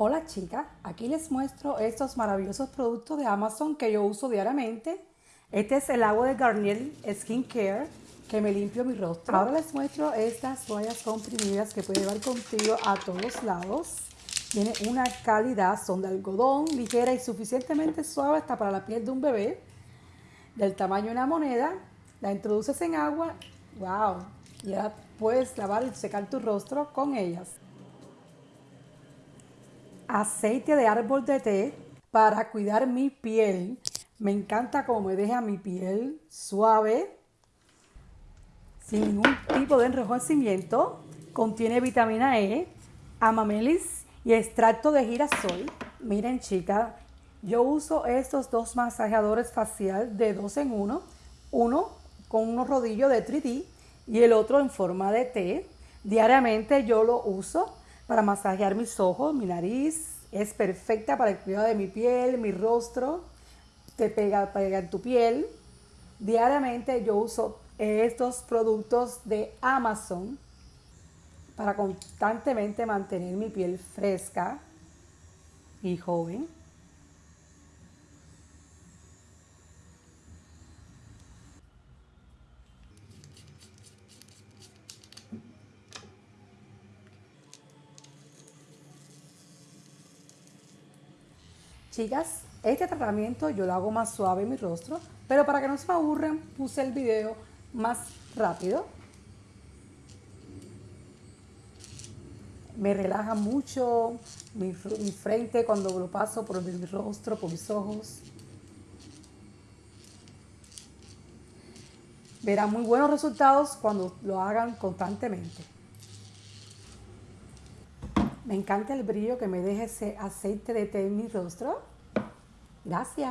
Hola chicas, aquí les muestro estos maravillosos productos de Amazon que yo uso diariamente. Este es el agua de Garnier Skin Care que me limpio mi rostro. Ahora les muestro estas toallas comprimidas que puede llevar contigo a todos lados. Tiene una calidad, son de algodón, ligera y suficientemente suave hasta para la piel de un bebé. Del tamaño de una moneda. La introduces en agua, wow, ya puedes lavar y secar tu rostro con ellas aceite de árbol de té para cuidar mi piel. Me encanta cómo me deja mi piel suave, sin ningún tipo de enrojecimiento. Contiene vitamina E, amamelis y extracto de girasol. Miren chicas, yo uso estos dos masajeadores facial de dos en uno. Uno con unos rodillos de 3D y el otro en forma de T. Diariamente yo lo uso para masajear mis ojos, mi nariz. Es perfecta para el cuidado de mi piel, mi rostro. Te pega, pega en tu piel. Diariamente yo uso estos productos de Amazon para constantemente mantener mi piel fresca y joven. Chicas, este tratamiento yo lo hago más suave en mi rostro, pero para que no se me aburran puse el video más rápido. Me relaja mucho mi, mi frente cuando lo paso por mi rostro, por mis ojos. Verán muy buenos resultados cuando lo hagan constantemente. Me encanta el brillo que me deja ese aceite de té en mi rostro. Gracias.